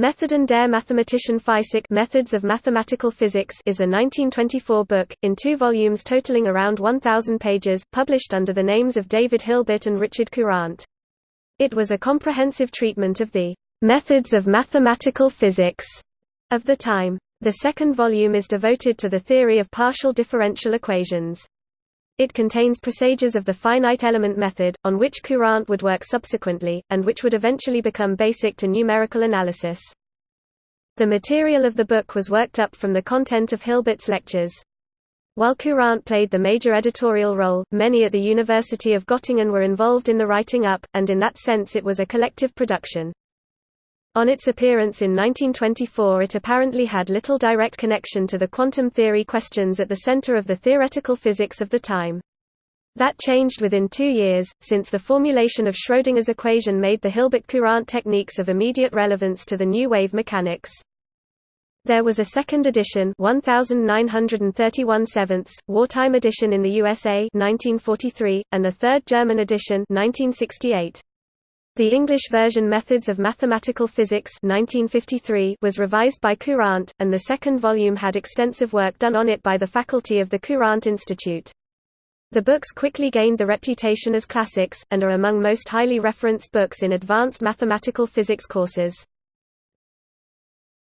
Methoden der Mathematischen Physik Methods of Mathematical Physics is a 1924 book, in two volumes totaling around 1,000 pages, published under the names of David Hilbert and Richard Courant. It was a comprehensive treatment of the methods of mathematical physics of the time. The second volume is devoted to the theory of partial differential equations. It contains presages of the finite element method, on which Courant would work subsequently, and which would eventually become basic to numerical analysis. The material of the book was worked up from the content of Hilbert's lectures. While Courant played the major editorial role, many at the University of Göttingen were involved in the writing up, and in that sense it was a collective production. On its appearance in 1924 it apparently had little direct connection to the quantum theory questions at the center of the theoretical physics of the time. That changed within two years, since the formulation of Schrödinger's equation made the Hilbert-Courant techniques of immediate relevance to the new wave mechanics. There was a second edition 1931 sevenths, wartime edition in the USA 1943, and a third German edition 1968. The English version Methods of Mathematical Physics 1953 was revised by Courant, and the second volume had extensive work done on it by the faculty of the Courant Institute. The books quickly gained the reputation as classics, and are among most highly referenced books in advanced mathematical physics courses.